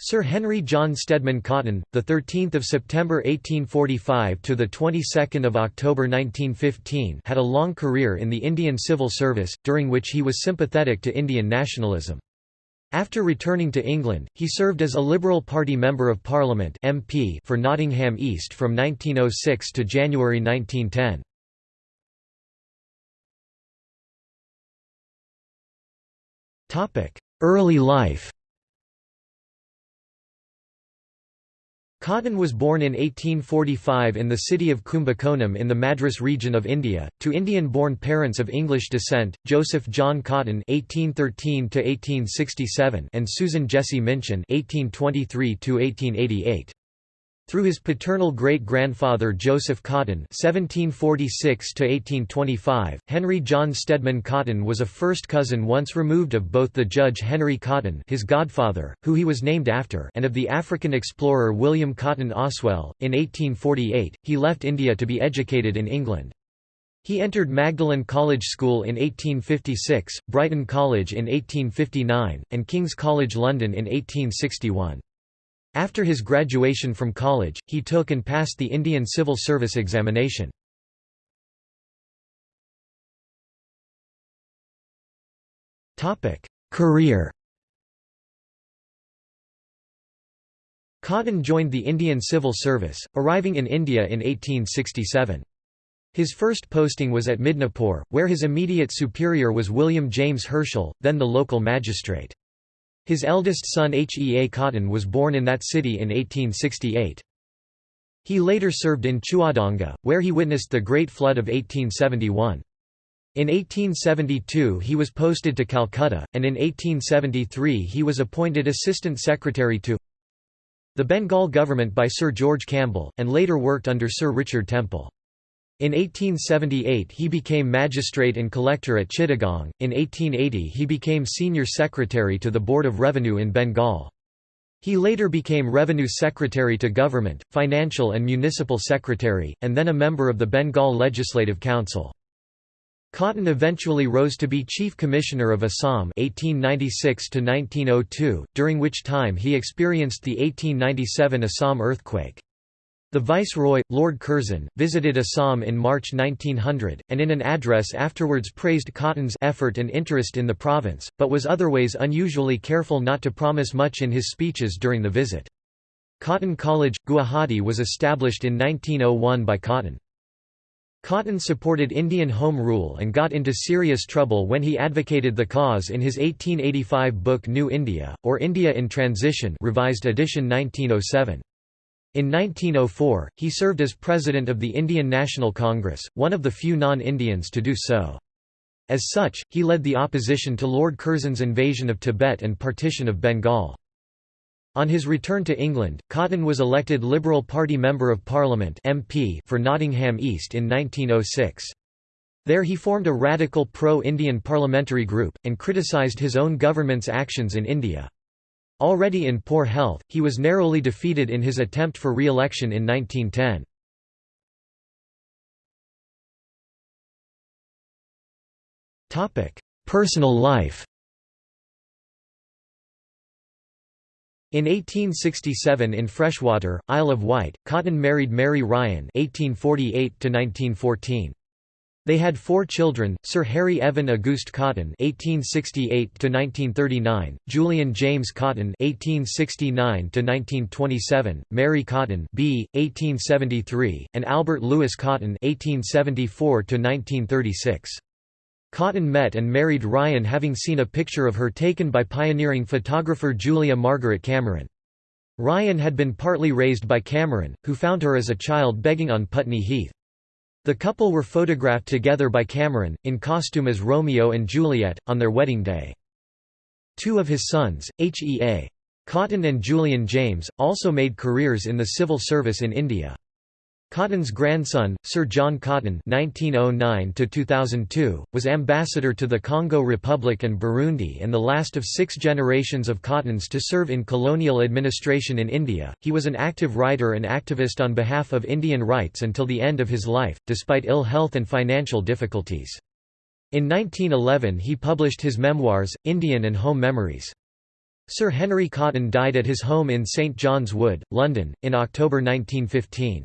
Sir Henry John Stedman Cotton, the 13th of September 1845 to the 22nd of October 1915, had a long career in the Indian Civil Service, during which he was sympathetic to Indian nationalism. After returning to England, he served as a Liberal Party Member of Parliament (MP) for Nottingham East from 1906 to January 1910. Topic: Early life. Cotton was born in 1845 in the city of Kumbakonam in the Madras region of India, to Indian-born parents of English descent, Joseph John Cotton (1813–1867) and Susan Jessie Minchin (1823–1888). Through his paternal great-grandfather Joseph Cotton (1746–1825), Henry John Stedman Cotton was a first cousin once removed of both the Judge Henry Cotton, his godfather, who he was named after, and of the African explorer William Cotton Oswell. In 1848, he left India to be educated in England. He entered Magdalen College School in 1856, Brighton College in 1859, and King's College London in 1861. After his graduation from college, he took and passed the Indian Civil Service examination. Career Cotton joined the Indian Civil Service, arriving in India in 1867. His first posting was at Midnapore, where his immediate superior was William James Herschel, then the local magistrate. His eldest son Hea Cotton was born in that city in 1868. He later served in Chuadanga, where he witnessed the Great Flood of 1871. In 1872 he was posted to Calcutta, and in 1873 he was appointed Assistant Secretary to the Bengal government by Sir George Campbell, and later worked under Sir Richard Temple. In 1878 he became magistrate and collector at Chittagong, in 1880 he became senior secretary to the Board of Revenue in Bengal. He later became Revenue Secretary to Government, Financial and Municipal Secretary, and then a member of the Bengal Legislative Council. Cotton eventually rose to be Chief Commissioner of Assam 1896 during which time he experienced the 1897 Assam earthquake. The Viceroy, Lord Curzon, visited Assam in March 1900, and in an address afterwards praised Cotton's effort and interest in the province, but was otherwise unusually careful not to promise much in his speeches during the visit. Cotton College, Guwahati was established in 1901 by Cotton. Cotton supported Indian Home Rule and got into serious trouble when he advocated the cause in his 1885 book New India, or India in Transition revised edition 1907. In 1904, he served as president of the Indian National Congress, one of the few non-Indians to do so. As such, he led the opposition to Lord Curzon's invasion of Tibet and partition of Bengal. On his return to England, Cotton was elected Liberal Party Member of Parliament MP for Nottingham East in 1906. There he formed a radical pro-Indian parliamentary group, and criticised his own government's actions in India. Already in poor health, he was narrowly defeated in his attempt for re-election in 1910. Personal life In 1867 in Freshwater, Isle of Wight, Cotton married Mary Ryan (1848–1914). They had four children: Sir Harry Evan Auguste Cotton (1868–1939), Julian James Cotton (1869–1927), Mary Cotton (b. 1873), and Albert Lewis Cotton (1874–1936). Cotton met and married Ryan having seen a picture of her taken by pioneering photographer Julia Margaret Cameron. Ryan had been partly raised by Cameron, who found her as a child begging on Putney Heath. The couple were photographed together by Cameron, in costume as Romeo and Juliet, on their wedding day. Two of his sons, H.E.A. Cotton and Julian James, also made careers in the civil service in India. Cotton's grandson, Sir John Cotton (1909–2002), was ambassador to the Congo Republic and Burundi, and the last of six generations of Cottons to serve in colonial administration in India. He was an active writer and activist on behalf of Indian rights until the end of his life, despite ill health and financial difficulties. In 1911, he published his memoirs, Indian and Home Memories. Sir Henry Cotton died at his home in St John's Wood, London, in October 1915.